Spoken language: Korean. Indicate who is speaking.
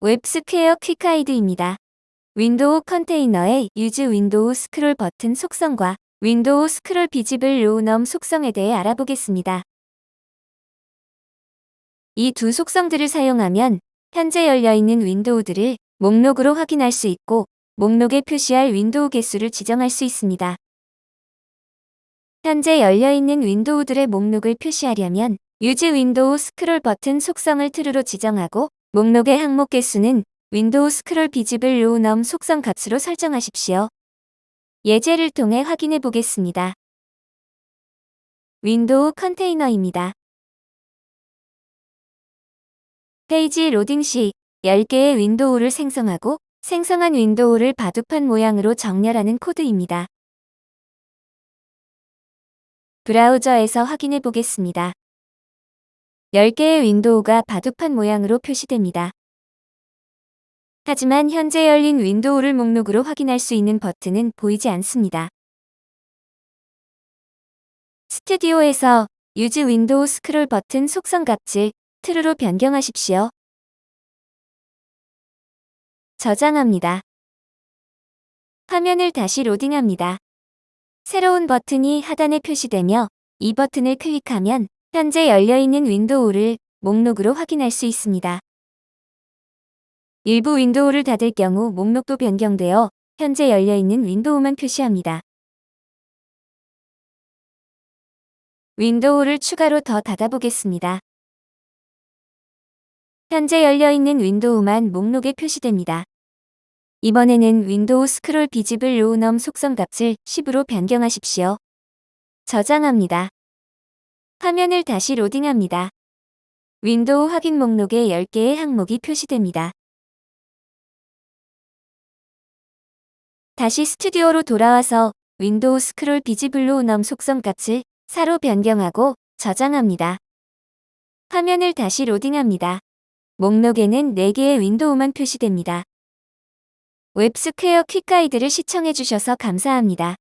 Speaker 1: 웹스퀘어 quick guide입니다. 윈도우 컨테이너의 use window scroll button 속성과 window scroll visible row num 속성에 대해 알아보겠습니다. 이 두 속성들을 사용하면 현재 열려있는 윈도우들을 목록으로 확인할 수 있고 목록에 표시할 윈도우 개수를 지정할 수 있습니다. 현재 열려있는 윈도우들의 목록을 표시하려면 use window scroll button 속성을 true로 지정하고 목록의 항목 개수는 window scroll visible row num 속성 값으로 설정하십시오. 예제를 통해 확인해 보겠습니다. 윈도우 컨테이너입니다. 페이지 로딩 시 10개의 윈도우를 생성하고 생성한 윈도우를 바둑판 모양으로 정렬하는 코드입니다. 브라우저에서 확인해 보겠습니다. 10개의 윈도우가 바둑판 모양으로 표시됩니다. 하지만 현재 열린 윈도우를 목록으로 확인할 수 있는 버튼은 보이지 않습니다. 스튜디오에서 use window scroll button 속성 값을 true로 변경하십시오. 저장합니다. 화면을 다시 로딩합니다. 새로운 버튼이 하단에 표시되며 이 버튼을 클릭하면 현재 열려있는 윈도우를 목록으로 확인할 수 있습니다. 일부 윈도우를 닫을 경우 목록도 변경되어 현재 열려있는 윈도우만 표시합니다. 윈도우를 추가로 더 닫아보겠습니다. 현재 열려있는 윈도우만 목록에 표시됩니다. 이번에는 window scroll visible row num 속성 값을 10으로 변경하십시오. 저장합니다. 화면을 다시 로딩합니다. 윈도우 확인 목록에 10개의 항목이 표시됩니다. 다시 스튜디오로 돌아와서 window scroll visible row num 속성 값을 4로 변경하고 저장합니다. 화면을 다시 로딩합니다. 목록에는 4개의 윈도우만 표시됩니다. 웹스퀘어 quick guide를 시청해주셔서 감사합니다.